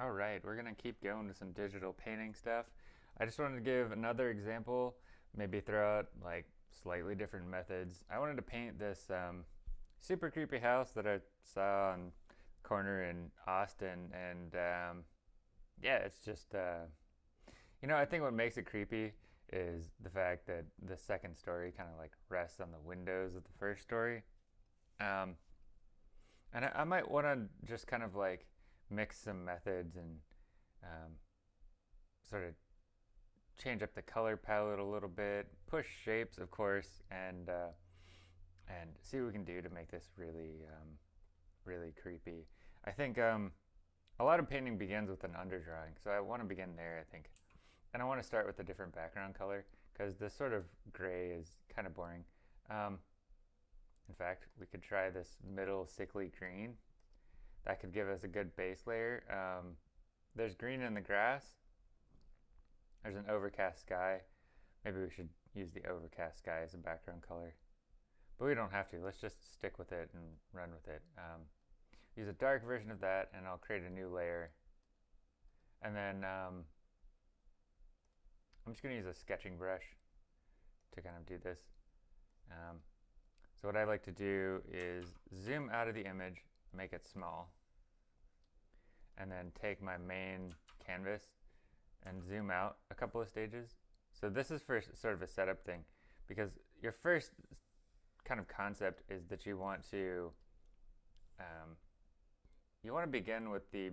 All right, we're gonna keep going with some digital painting stuff. I just wanted to give another example, maybe throw out like slightly different methods. I wanted to paint this um, super creepy house that I saw on corner in Austin, and um, yeah, it's just uh, you know I think what makes it creepy is the fact that the second story kind of like rests on the windows of the first story. Um, and I, I might want to just kind of like mix some methods and um, sort of change up the color palette a little bit, push shapes, of course, and uh, and see what we can do to make this really um, really creepy. I think um, a lot of painting begins with an underdrawing, so I want to begin there. I think, and I want to start with a different background color because this sort of gray is kind of boring. Um, in fact, we could try this middle sickly green. That could give us a good base layer. Um, there's green in the grass. There's an overcast sky. Maybe we should use the overcast sky as a background color. But we don't have to. Let's just stick with it and run with it. Um, use a dark version of that and I'll create a new layer. And then um, I'm just going to use a sketching brush to kind of do this. Um, so what I like to do is zoom out of the image, make it small, and then take my main canvas and zoom out a couple of stages. So this is for sort of a setup thing because your first kind of concept is that you want to um, you want to begin with the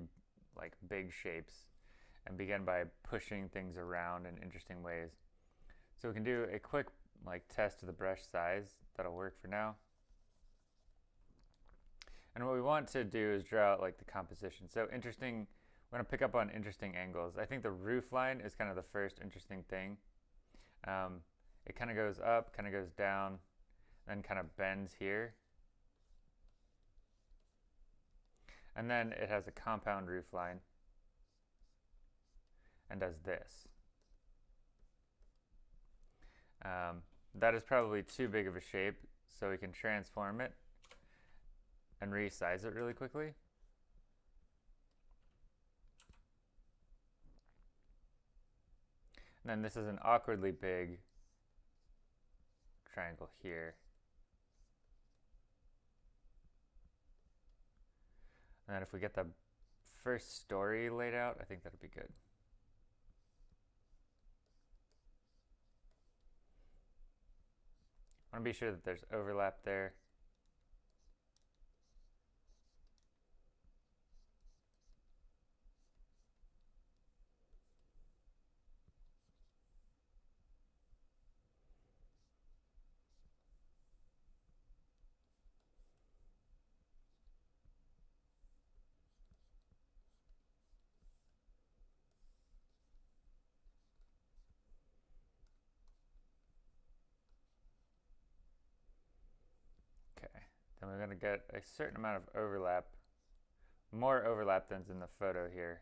like big shapes and begin by pushing things around in interesting ways. So we can do a quick like test of the brush size. That'll work for now. And what we want to do is draw out like the composition. So interesting, we're gonna pick up on interesting angles. I think the roof line is kind of the first interesting thing. Um, it kind of goes up, kind of goes down, then kind of bends here. And then it has a compound roof line and does this. Um, that is probably too big of a shape, so we can transform it and resize it really quickly. And then this is an awkwardly big triangle here. And then if we get the first story laid out, I think that'd be good. I want to be sure that there's overlap there. then we're going to get a certain amount of overlap, more overlap than's in the photo here.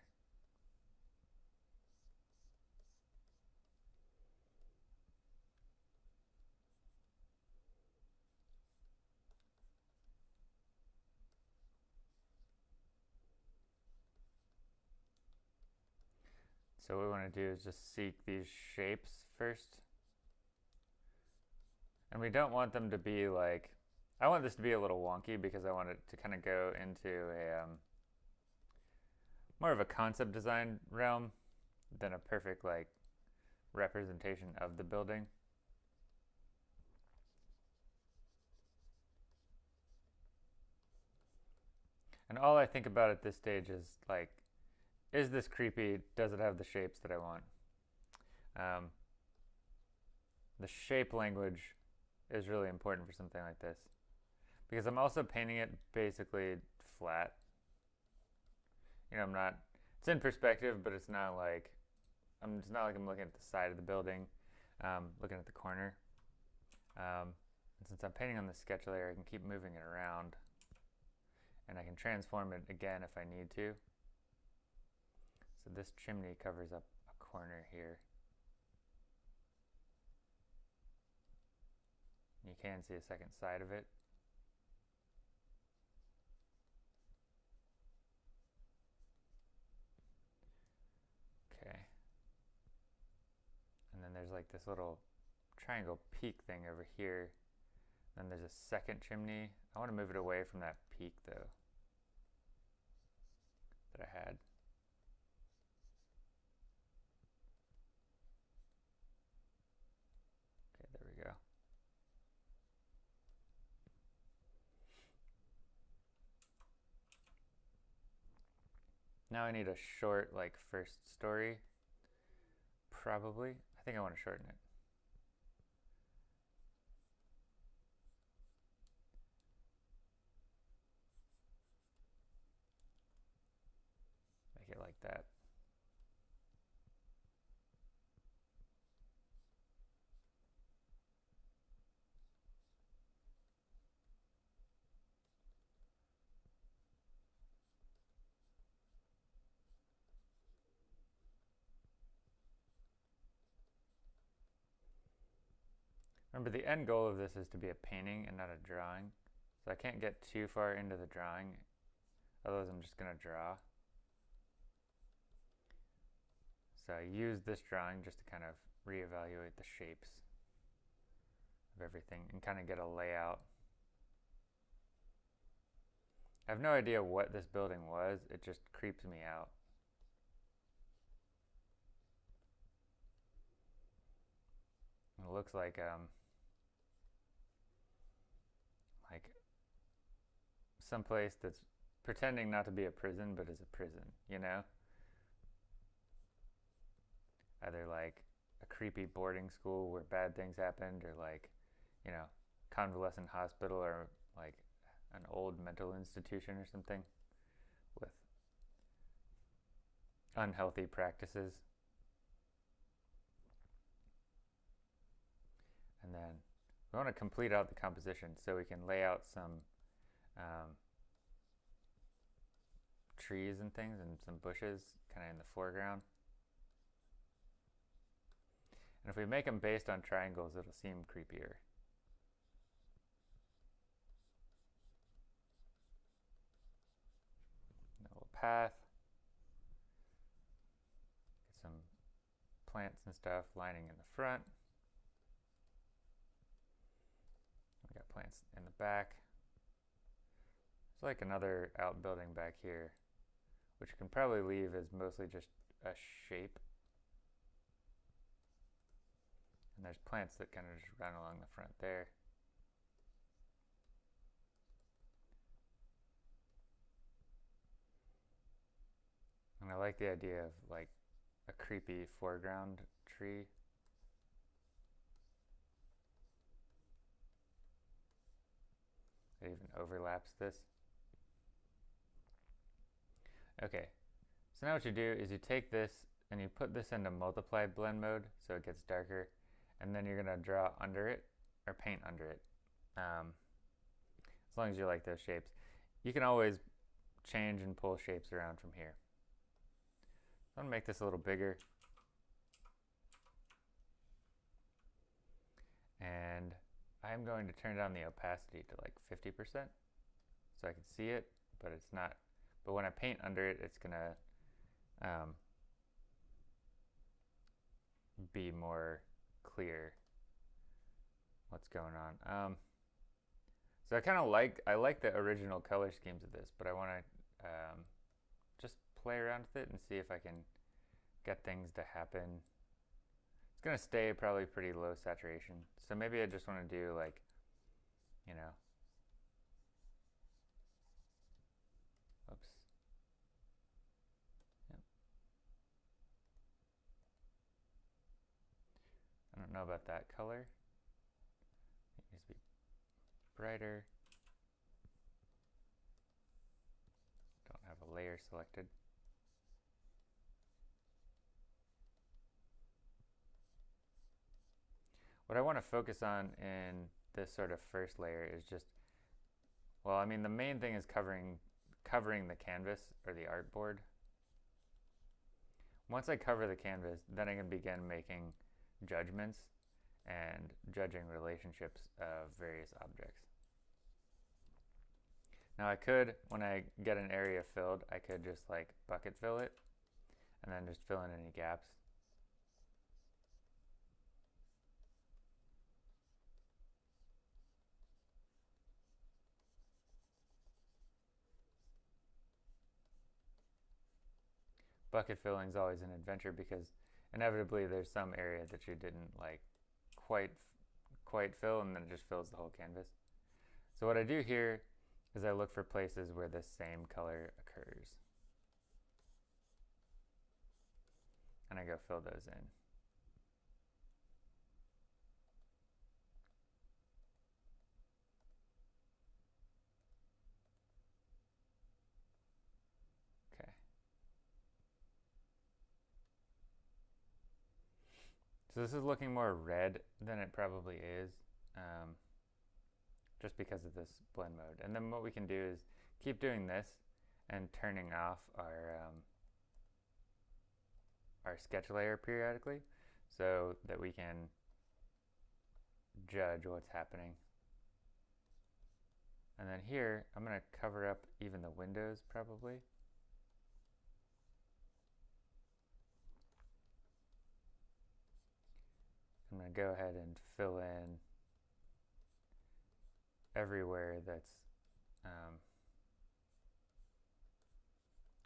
So what we want to do is just seek these shapes first. And we don't want them to be like I want this to be a little wonky because I want it to kind of go into a um, more of a concept design realm than a perfect like representation of the building. And all I think about at this stage is like, is this creepy? Does it have the shapes that I want? Um, the shape language is really important for something like this because I'm also painting it basically flat. You know, I'm not, it's in perspective, but it's not like, I'm, it's not like I'm looking at the side of the building, um, looking at the corner. Um, since I'm painting on the sketch layer, I can keep moving it around and I can transform it again if I need to. So this chimney covers up a corner here. You can see a second side of it. This little triangle peak thing over here. Then there's a second chimney. I want to move it away from that peak though that I had. Okay, there we go. Now I need a short, like, first story. Probably. I think I want to shorten it. Make it like that. Remember, the end goal of this is to be a painting and not a drawing. So I can't get too far into the drawing, otherwise I'm just going to draw. So I use this drawing just to kind of reevaluate the shapes of everything and kind of get a layout. I have no idea what this building was, it just creeps me out. It looks like um, like someplace that's pretending not to be a prison but is a prison, you know? Either like a creepy boarding school where bad things happened or like, you know, convalescent hospital or like an old mental institution or something with unhealthy practices. And then we want to complete out the composition so we can lay out some um, trees and things and some bushes kind of in the foreground. And if we make them based on triangles, it'll seem creepier. Little path. Get some plants and stuff lining in the front. We got plants in the back. It's like another outbuilding back here, which you can probably leave as mostly just a shape. And there's plants that kind of just run along the front there. And I like the idea of like a creepy foreground tree It even overlaps this. Okay, so now what you do is you take this and you put this into multiply blend mode so it gets darker and then you're to draw under it or paint under it um, as long as you like those shapes. You can always change and pull shapes around from here. I'm to make this a little bigger and I'm going to turn down the opacity to like 50% so I can see it, but it's not. But when I paint under it, it's gonna um, be more clear what's going on. Um, so I kind of like I like the original color schemes of this, but I want to um, just play around with it and see if I can get things to happen it's going to stay probably pretty low saturation. So maybe I just want to do like, you know, oops. Yep. I don't know about that color. It needs to be brighter. Don't have a layer selected. What I want to focus on in this sort of first layer is just, well, I mean, the main thing is covering, covering the canvas or the artboard. Once I cover the canvas, then I can begin making judgments, and judging relationships of various objects. Now I could, when I get an area filled, I could just like bucket fill it and then just fill in any gaps. Bucket filling is always an adventure because inevitably there's some area that you didn't like quite quite fill and then it just fills the whole canvas. So what I do here is I look for places where the same color occurs. And I go fill those in. So this is looking more red than it probably is, um, just because of this blend mode. And then what we can do is keep doing this and turning off our um, our sketch layer periodically so that we can judge what's happening. And then here, I'm going to cover up even the windows probably. I'm going to go ahead and fill in everywhere that's um,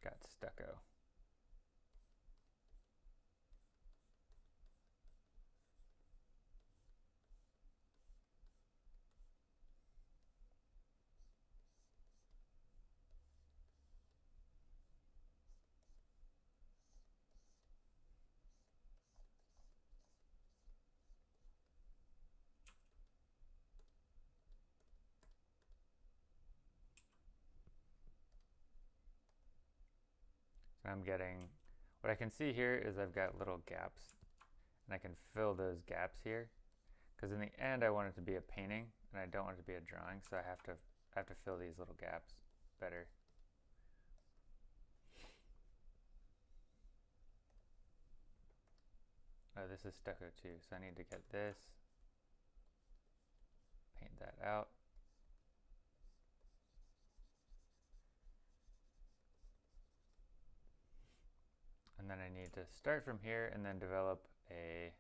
got stucco. I'm getting, what I can see here is I've got little gaps and I can fill those gaps here because in the end I want it to be a painting and I don't want it to be a drawing so I have to I have to fill these little gaps better. Oh, this is stucco too, so I need to get this, paint that out. And then I need to start from here and then develop a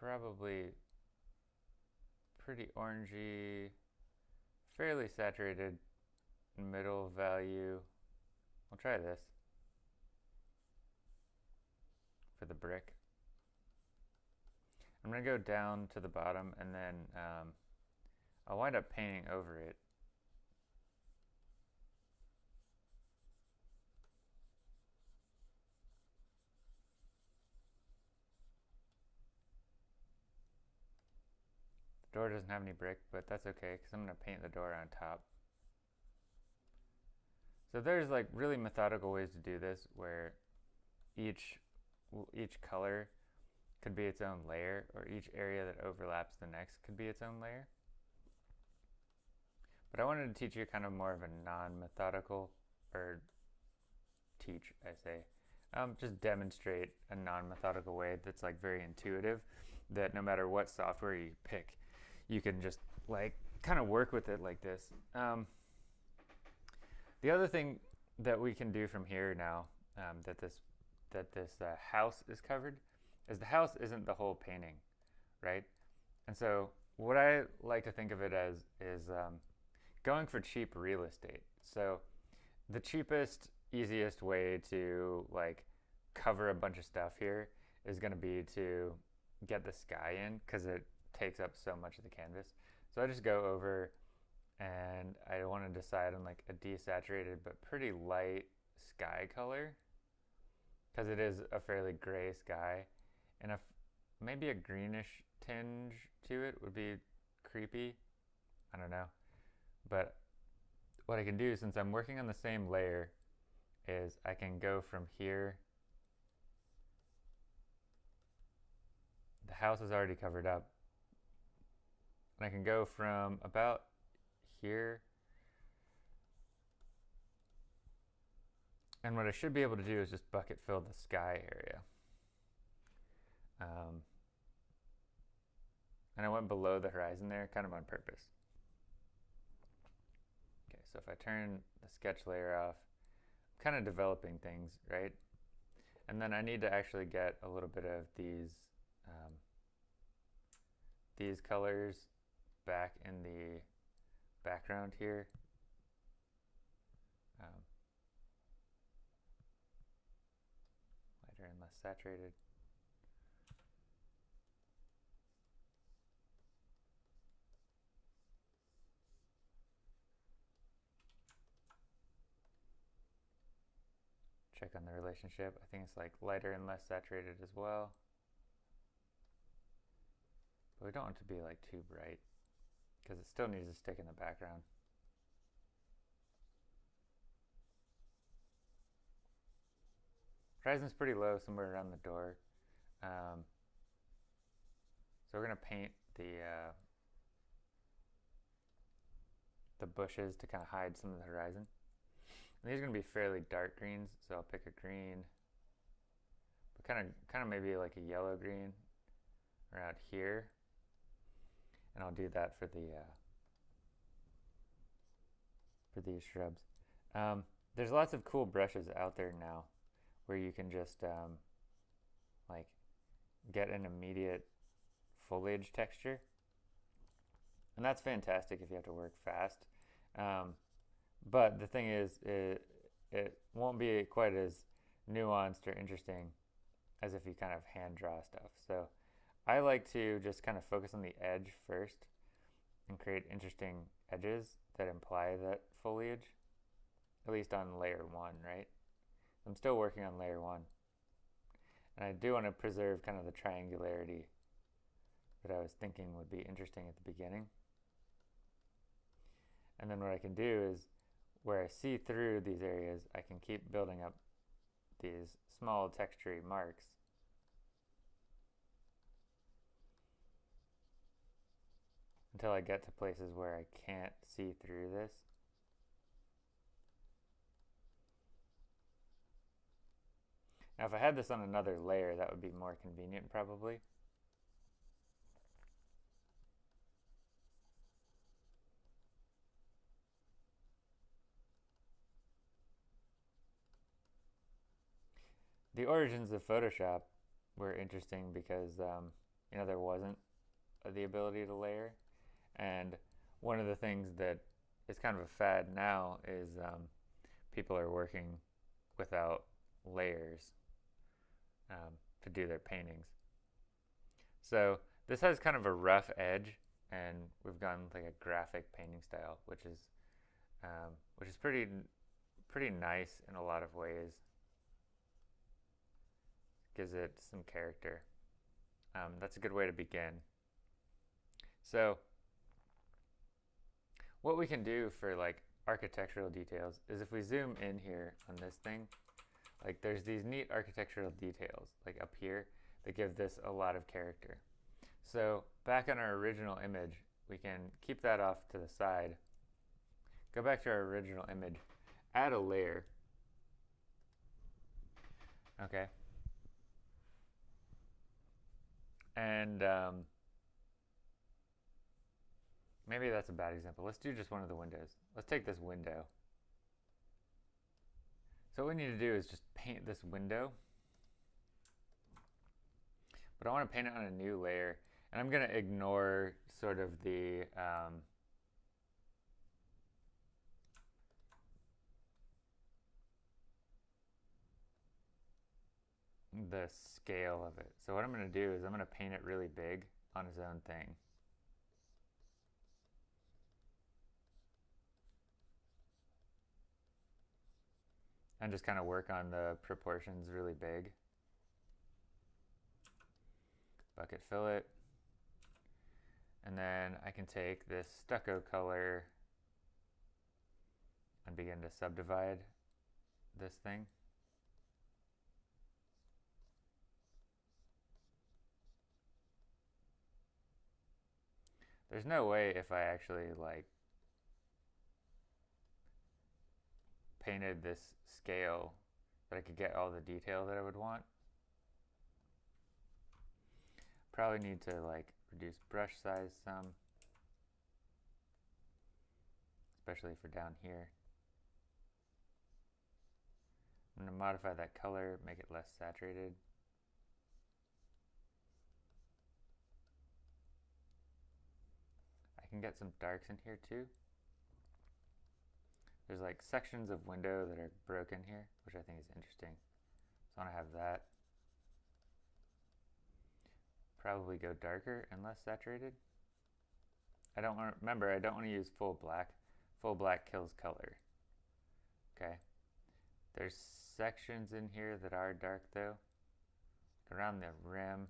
probably pretty orangey, fairly saturated middle value. I'll try this for the brick. I'm going to go down to the bottom and then um, I'll wind up painting over it Door doesn't have any brick, but that's okay because I'm going to paint the door on top. So there's like really methodical ways to do this where each each color could be its own layer or each area that overlaps the next could be its own layer. But I wanted to teach you kind of more of a non-methodical or teach, I say, um, just demonstrate a non-methodical way that's like very intuitive that no matter what software you pick, you can just like kind of work with it like this. Um, the other thing that we can do from here now um, that this that this uh, house is covered is the house isn't the whole painting, right? And so what I like to think of it as is um, going for cheap real estate. So the cheapest, easiest way to like cover a bunch of stuff here is going to be to get the sky in because it takes up so much of the canvas. So I just go over and I want to decide on like a desaturated but pretty light sky color because it is a fairly gray sky and a maybe a greenish tinge to it would be creepy. I don't know. But what I can do since I'm working on the same layer is I can go from here the house is already covered up and I can go from about here. And what I should be able to do is just bucket fill the sky area. Um, and I went below the horizon there kind of on purpose. Okay, so if I turn the sketch layer off, I'm kind of developing things, right? And then I need to actually get a little bit of these um, these colors back in the background here. Um, lighter and less saturated. Check on the relationship. I think it's like lighter and less saturated as well. But we don't want it to be like too bright because it still needs to stick in the background. Horizon's pretty low, somewhere around the door. Um, so we're gonna paint the uh, the bushes to kind of hide some of the horizon. And these are gonna be fairly dark greens, so I'll pick a green, but kind of kind of maybe like a yellow green around here, and I'll do that for the uh, for these shrubs. Um, there's lots of cool brushes out there now where you can just um, like get an immediate foliage texture. And that's fantastic if you have to work fast. Um, but the thing is, it, it won't be quite as nuanced or interesting as if you kind of hand draw stuff. So I like to just kind of focus on the edge first and create interesting edges that imply that foliage, at least on layer one, right? I'm still working on layer one. And I do want to preserve kind of the triangularity that I was thinking would be interesting at the beginning. And then what I can do is where I see through these areas, I can keep building up these small textury marks. Until I get to places where I can't see through this. Now if I had this on another layer, that would be more convenient probably. The origins of Photoshop were interesting because, um, you know, there wasn't the ability to layer. And one of the things that is kind of a fad now is um, people are working without layers um, to do their paintings. So this has kind of a rough edge, and we've gone like a graphic painting style, which is um, which is pretty pretty nice in a lot of ways. Gives it some character. Um, that's a good way to begin. So what we can do for like architectural details is if we zoom in here on this thing, like there's these neat architectural details like up here that give this a lot of character. So back on our original image, we can keep that off to the side. Go back to our original image, add a layer. Okay. And um, maybe that's a bad example. Let's do just one of the windows. Let's take this window. So what we need to do is just paint this window. But I want to paint it on a new layer. And I'm going to ignore sort of the um, the scale of it. So what I'm going to do is I'm going to paint it really big on its own thing. And just kind of work on the proportions really big. Bucket fill it. And then I can take this stucco color and begin to subdivide this thing. There's no way if I actually like painted this scale that I could get all the detail that I would want. Probably need to like reduce brush size some, especially for down here. I'm to modify that color, make it less saturated. I can get some darks in here too. There's like sections of window that are broken here, which I think is interesting. So I want to have that. probably go darker and less saturated. I don't want to, remember, I don't want to use full black. Full black kills color. Okay. There's sections in here that are dark though. Around the rim,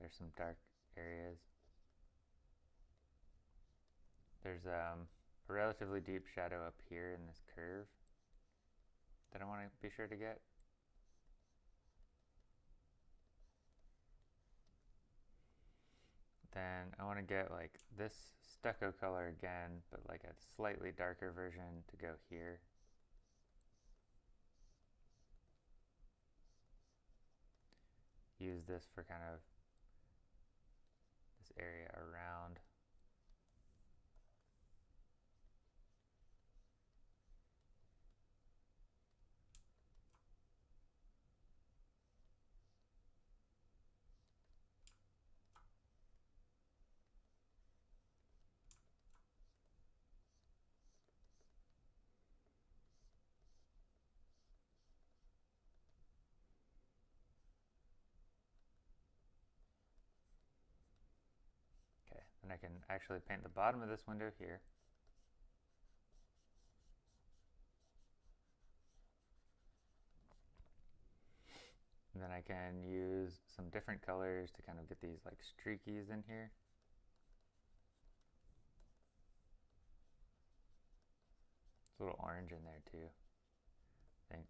there's some dark areas. There's um, a relatively deep shadow up here in this curve that I want to be sure to get. Then I want to get like this stucco color again, but like a slightly darker version to go here. Use this for kind of this area around. And I can actually paint the bottom of this window here. And then I can use some different colors to kind of get these like streakies in here. It's a little orange in there too. I think.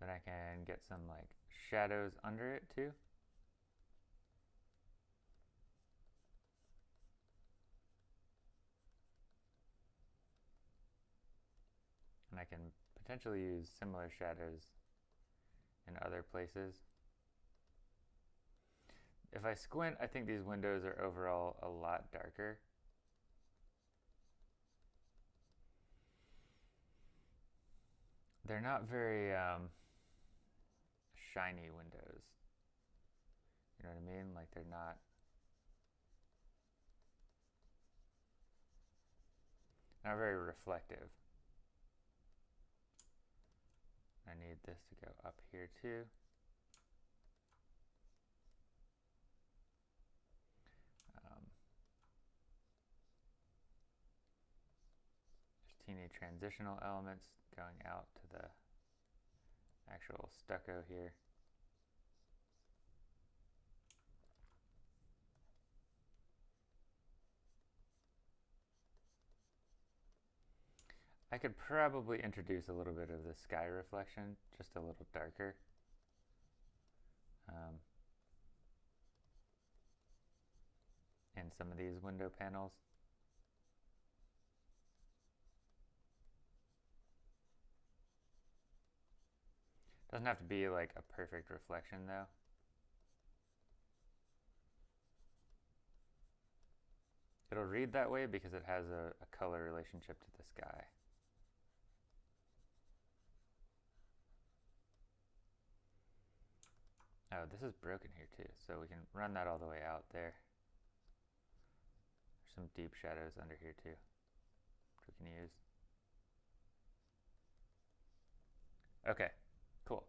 Then I can get some like shadows under it too. And I can potentially use similar shadows in other places. If I squint, I think these windows are overall a lot darker. They're not very um, shiny windows. You know what I mean? Like they're not not very reflective. I need this to go up here too. Um, there's teeny transitional elements going out to the actual stucco here. I could probably introduce a little bit of the sky reflection, just a little darker. Um, in some of these window panels. Doesn't have to be like a perfect reflection though. It'll read that way because it has a, a color relationship to the sky. Oh, this is broken here too, so we can run that all the way out there. There's some deep shadows under here too, we can use. Okay, cool.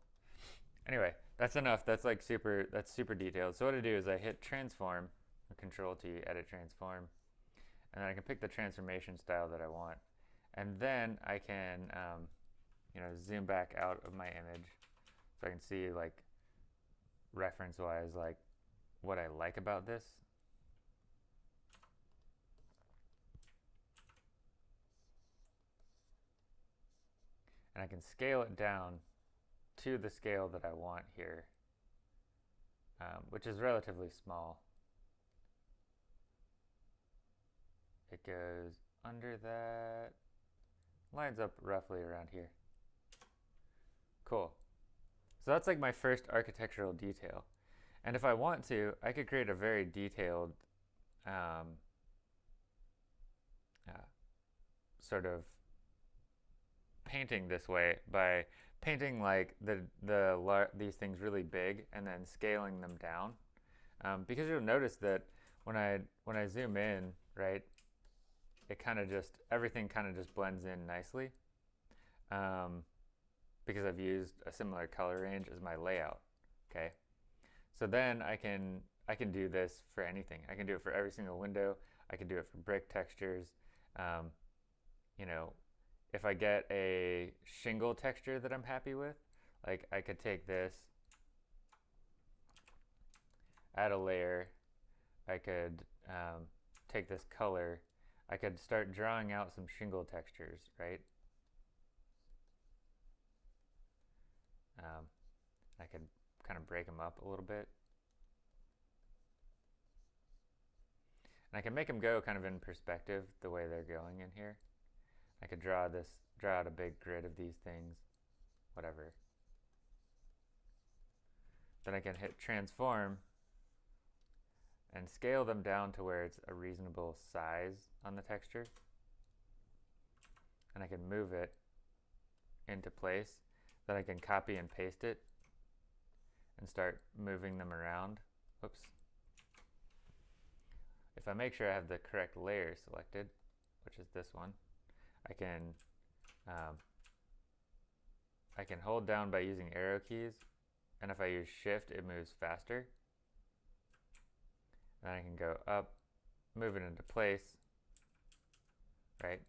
Anyway, that's enough. That's like super, that's super detailed. So what I do is I hit transform, control T, edit transform, and then I can pick the transformation style that I want. And then I can, um, you know, zoom back out of my image so I can see like reference wise like what I like about this. And I can scale it down to the scale that I want here, um, which is relatively small. It goes under that, lines up roughly around here. Cool. So that's like my first architectural detail. And if I want to, I could create a very detailed um, uh, sort of painting this way by painting like the the these things really big and then scaling them down um, because you'll notice that when I when I zoom in right it kind of just everything kind of just blends in nicely um, because I've used a similar color range as my layout, okay? So then I can I can do this for anything. I can do it for every single window. I can do it for brick textures. Um, you know, if I get a shingle texture that I'm happy with, like I could take this, add a layer, I could um, take this color, I could start drawing out some shingle textures, right? Um, I could kind of break them up a little bit. And I can make them go kind of in perspective the way they're going in here. I could draw this, draw out a big grid of these things, whatever. Then I can hit transform and scale them down to where it's a reasonable size on the texture. And I can move it into place. Then I can copy and paste it and start moving them around. Oops. If I make sure I have the correct layer selected, which is this one, I can um, I can hold down by using arrow keys, and if I use shift, it moves faster. And I can go up, move it into place, right?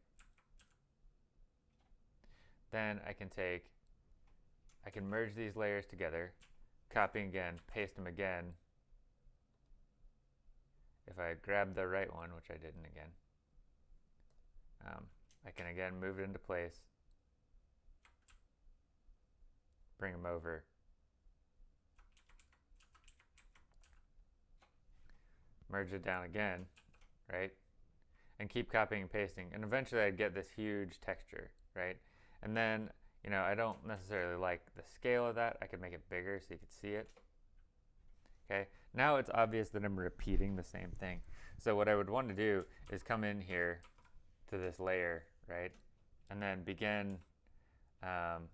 Then I can take, I can merge these layers together, copy again, paste them again. If I grab the right one, which I didn't again, um, I can again move it into place, bring them over, merge it down again, right? And keep copying and pasting. And eventually I'd get this huge texture, right? And then, you know, I don't necessarily like the scale of that. I could make it bigger so you could see it. Okay, now it's obvious that I'm repeating the same thing. So what I would want to do is come in here to this layer, right? And then begin, um,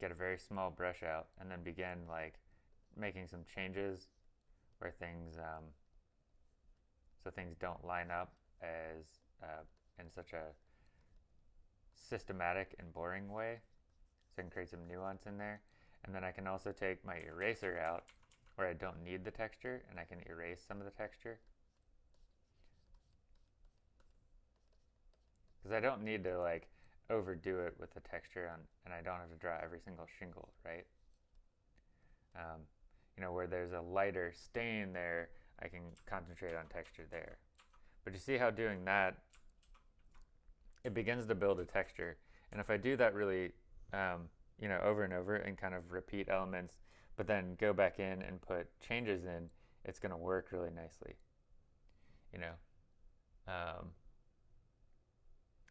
get a very small brush out and then begin like making some changes where things, um, so things don't line up as uh, in such a systematic and boring way. So I can create some nuance in there. And then I can also take my eraser out where I don't need the texture and I can erase some of the texture. Because I don't need to like overdo it with the texture on, and I don't have to draw every single shingle, right? Um, you know, where there's a lighter stain there, I can concentrate on texture there. But you see how doing that, it begins to build a texture. And if I do that really, um, you know, over and over and kind of repeat elements, but then go back in and put changes in, it's going to work really nicely. You know, um,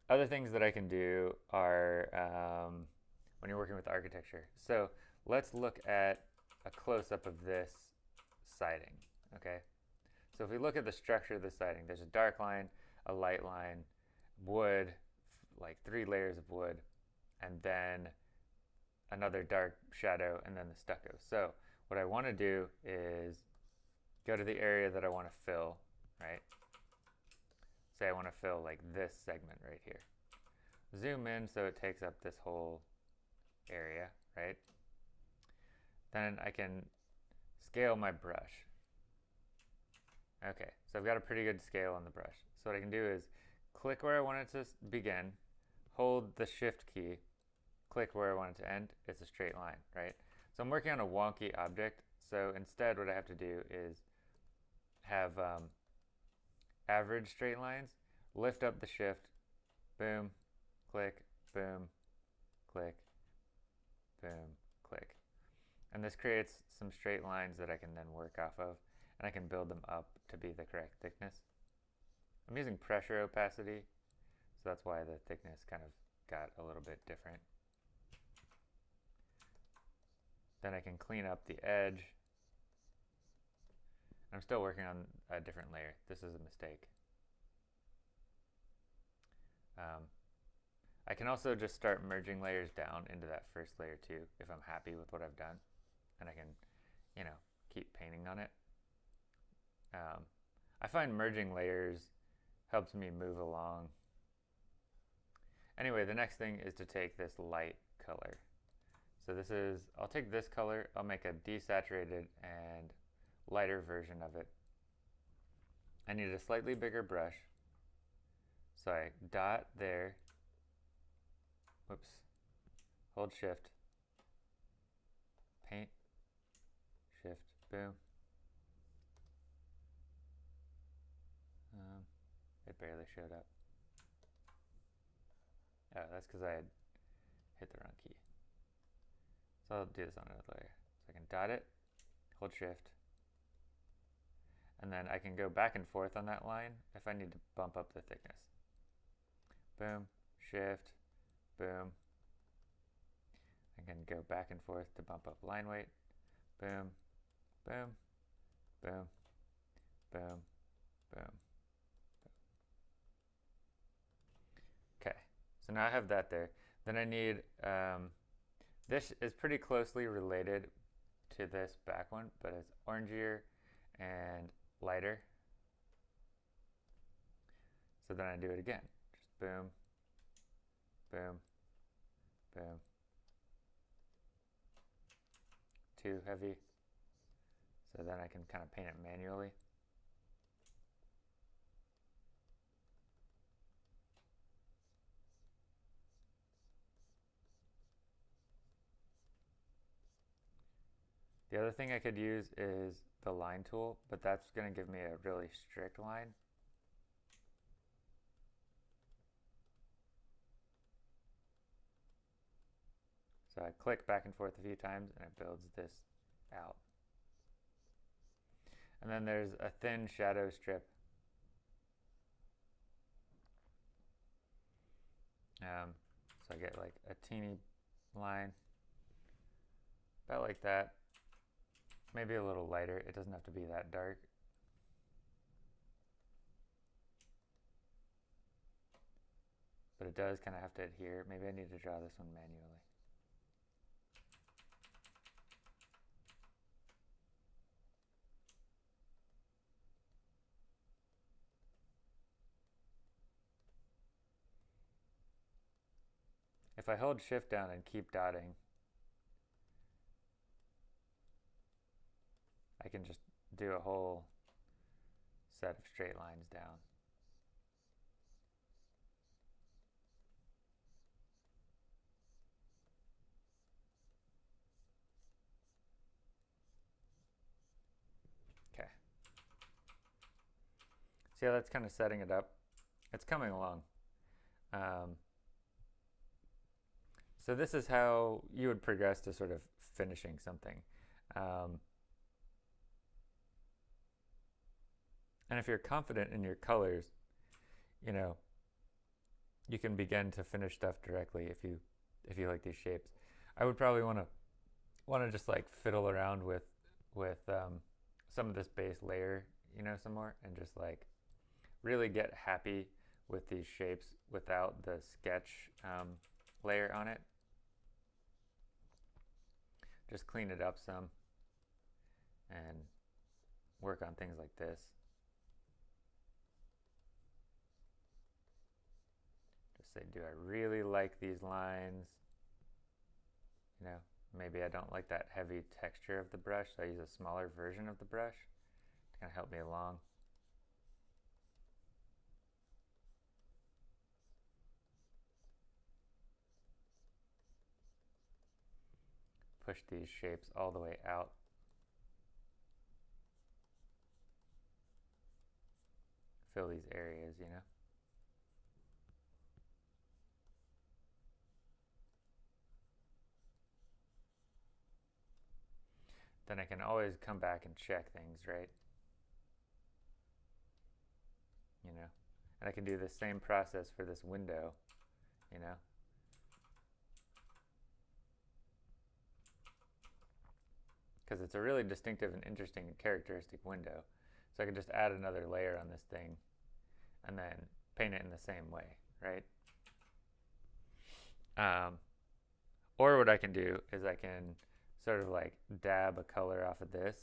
other things that I can do are um, when you're working with architecture. So let's look at a close-up of this siding, okay? So if we look at the structure of the siding, there's a dark line, a light line, wood, like three layers of wood, and then another dark shadow, and then the stucco. So what I want to do is go to the area that I want to fill, right? Say I want to fill like this segment right here. Zoom in so it takes up this whole area, right? Then I can scale my brush. Okay, so I've got a pretty good scale on the brush. So what I can do is click where I want it to begin, hold the shift key, click where I want it to end, it's a straight line, right? So I'm working on a wonky object, so instead what I have to do is have um, average straight lines, lift up the shift, boom, click, boom, click, boom, click. And this creates some straight lines that I can then work off of, and I can build them up to be the correct thickness. I'm using pressure opacity, so that's why the thickness kind of got a little bit different. Then I can clean up the edge. I'm still working on a different layer. This is a mistake. Um, I can also just start merging layers down into that first layer too if I'm happy with what I've done and I can, you know, keep painting on it. Um, I find merging layers helps me move along. Anyway, the next thing is to take this light color. So this is, I'll take this color, I'll make a desaturated and lighter version of it. I need a slightly bigger brush. So I dot there, whoops, hold shift, paint, shift, boom. Um, it barely showed up. Oh, that's because I had hit the wrong key. So I'll do this on another layer. So I can dot it, hold shift, and then I can go back and forth on that line if I need to bump up the thickness. Boom, shift, boom. I can go back and forth to bump up line weight. Boom, boom, boom, boom, boom. Okay, so now I have that there. Then I need, um, this is pretty closely related to this back one, but it's orangier and lighter. So then I do it again. Just boom, boom, boom. Too heavy. So then I can kind of paint it manually. The other thing I could use is the line tool, but that's going to give me a really strict line. So I click back and forth a few times and it builds this out. And then there's a thin shadow strip. Um, so I get like a teeny line, about like that. Maybe a little lighter. It doesn't have to be that dark. But it does kind of have to adhere. Maybe I need to draw this one manually. If I hold shift down and keep dotting, can just do a whole set of straight lines down. Okay. See how that's kind of setting it up? It's coming along. Um, so this is how you would progress to sort of finishing something. Um, And if you're confident in your colors, you know, you can begin to finish stuff directly if you if you like these shapes. I would probably want to want to just like fiddle around with with um, some of this base layer, you know, some more, and just like really get happy with these shapes without the sketch um, layer on it. Just clean it up some and work on things like this. Say, do I really like these lines? You know, maybe I don't like that heavy texture of the brush, so I use a smaller version of the brush to kind of help me along. Push these shapes all the way out. Fill these areas, you know. Then I can always come back and check things, right? You know, and I can do the same process for this window, you know. Because it's a really distinctive and interesting and characteristic window. So I can just add another layer on this thing and then paint it in the same way, right? Um, or what I can do is I can sort of like dab a color off of this,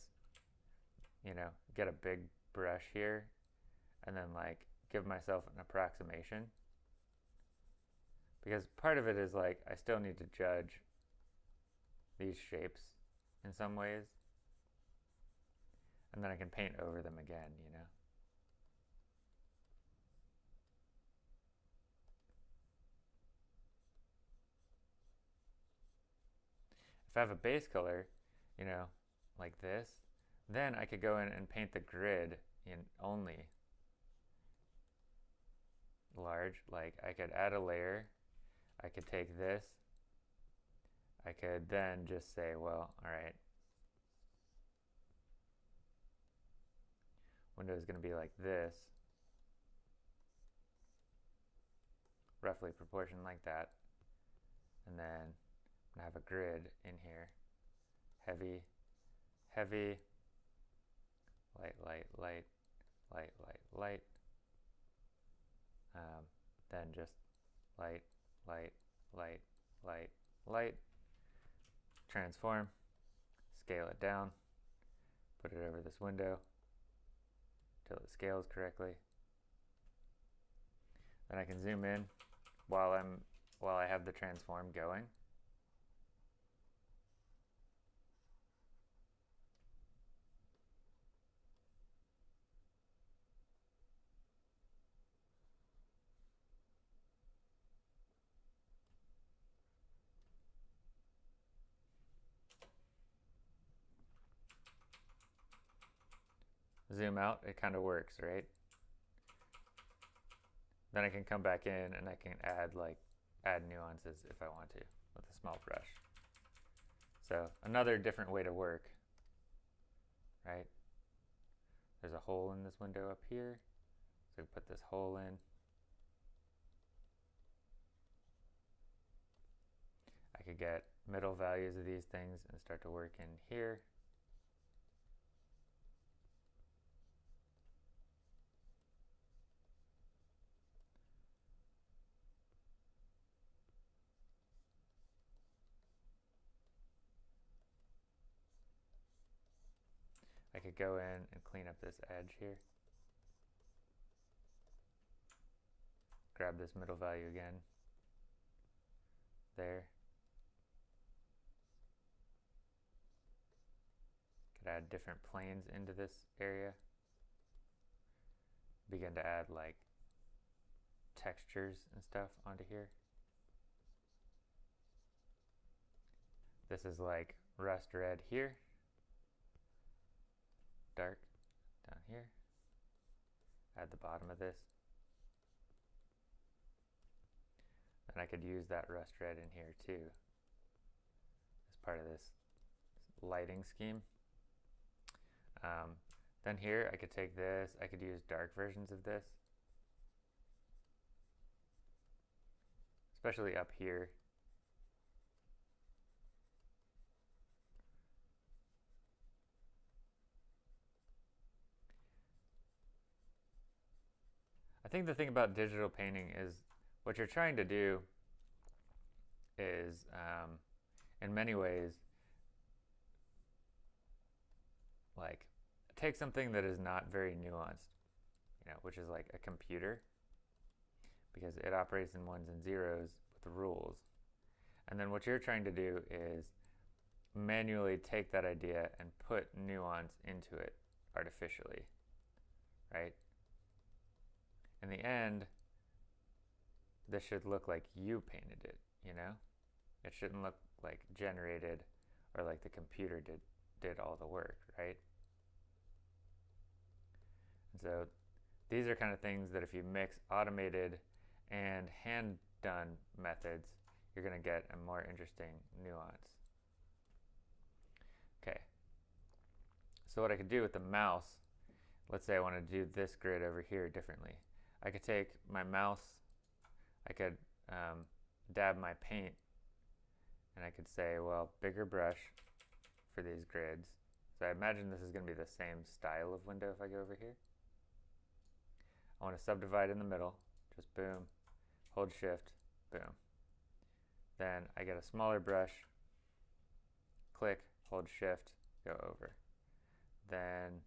you know, get a big brush here, and then like give myself an approximation. Because part of it is like I still need to judge these shapes in some ways. And then I can paint over them again, you know. If I have a base color, you know, like this, then I could go in and paint the grid in only large. Like I could add a layer, I could take this, I could then just say, well, all right, window is going to be like this, roughly proportioned like that, and then To have a grid in here, heavy, heavy, light, light, light, light, light, light, um, then just light, light, light, light, light, transform, scale it down, put it over this window till it scales correctly. Then I can zoom in while I'm while I have the transform going. Zoom out, it kind of works, right? Then I can come back in and I can add like add nuances if I want to with a small brush. So another different way to work, right? There's a hole in this window up here. So put this hole in. I could get middle values of these things and start to work in here. Go in and clean up this edge here. Grab this middle value again. There. Could add different planes into this area. Begin to add like textures and stuff onto here. This is like rust red here dark down here. at the bottom of this. And I could use that rust red in here too as part of this lighting scheme. Um, then here I could take this, I could use dark versions of this. Especially up here think the thing about digital painting is what you're trying to do is, um, in many ways, like take something that is not very nuanced, you know, which is like a computer, because it operates in ones and zeros with rules. And then what you're trying to do is manually take that idea and put nuance into it artificially, right? In the end, this should look like you painted it, you know? It shouldn't look like generated or like the computer did, did all the work, right? And so these are kind of things that if you mix automated and hand done methods, you're going to get a more interesting nuance. Okay. So what I could do with the mouse, let's say I want to do this grid over here differently. I could take my mouse, I could um, dab my paint, and I could say, well, bigger brush for these grids. So I imagine this is going to be the same style of window if I go over here. I want to subdivide in the middle, just boom, hold shift, boom. Then I get a smaller brush, click, hold shift, go over. Then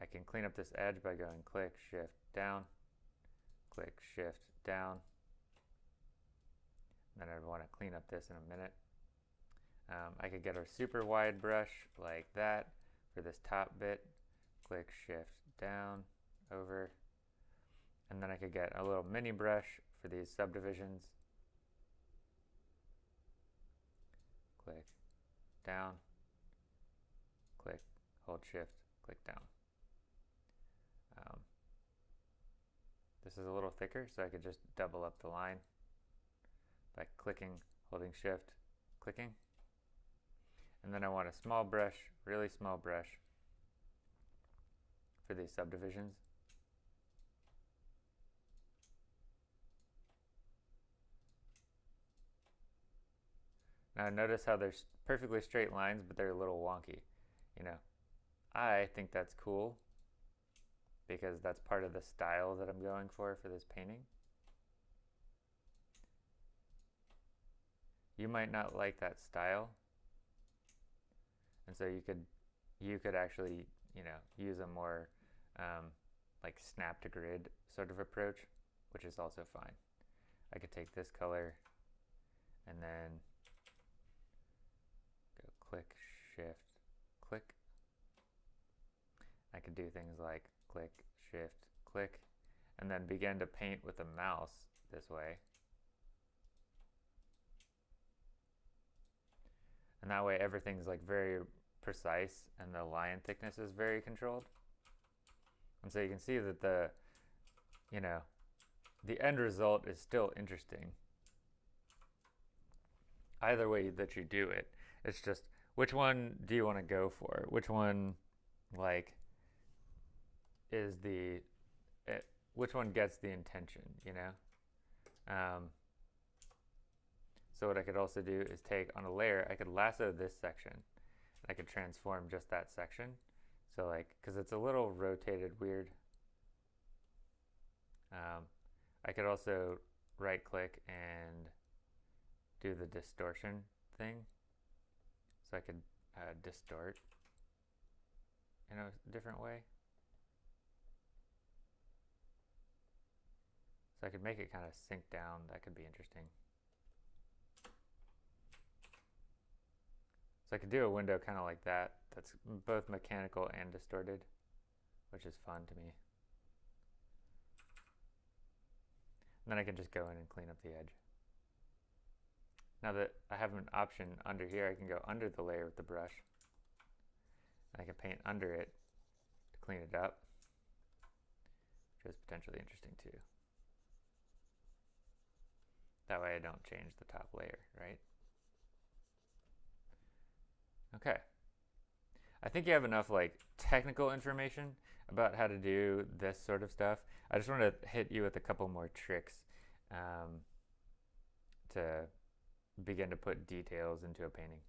I can clean up this edge by going click, shift, down, click shift down. Then I want to clean up this in a minute. Um, I could get a super wide brush like that for this top bit. Click shift down over. And then I could get a little mini brush for these subdivisions. Click down, click, hold shift, click down. This is a little thicker, so I could just double up the line by clicking, holding shift, clicking. And then I want a small brush, really small brush for these subdivisions. Now notice how they're perfectly straight lines, but they're a little wonky. You know, I think that's cool because that's part of the style that I'm going for for this painting. You might not like that style. And so you could you could actually, you know, use a more um, like snap to grid sort of approach, which is also fine. I could take this color and then click, shift, click. I could do things like click, shift, click, and then begin to paint with the mouse this way. And that way everything's like very precise and the line thickness is very controlled. And so you can see that the, you know, the end result is still interesting. Either way that you do it, it's just which one do you want to go for? Which one, like, is the, it, eh, which one gets the intention, you know? Um, so what I could also do is take on a layer, I could lasso this section. I could transform just that section. So like, because it's a little rotated weird. Um, I could also right click and do the distortion thing. So I could uh, distort in a different way. So I could make it kind of sink down. That could be interesting. So I could do a window kind of like that. That's both mechanical and distorted, which is fun to me. And then I can just go in and clean up the edge. Now that I have an option under here, I can go under the layer with the brush. I can paint under it to clean it up, which is potentially interesting too. That way I don't change the top layer, right? Okay. I think you have enough like technical information about how to do this sort of stuff. I just want to hit you with a couple more tricks um, to begin to put details into a painting.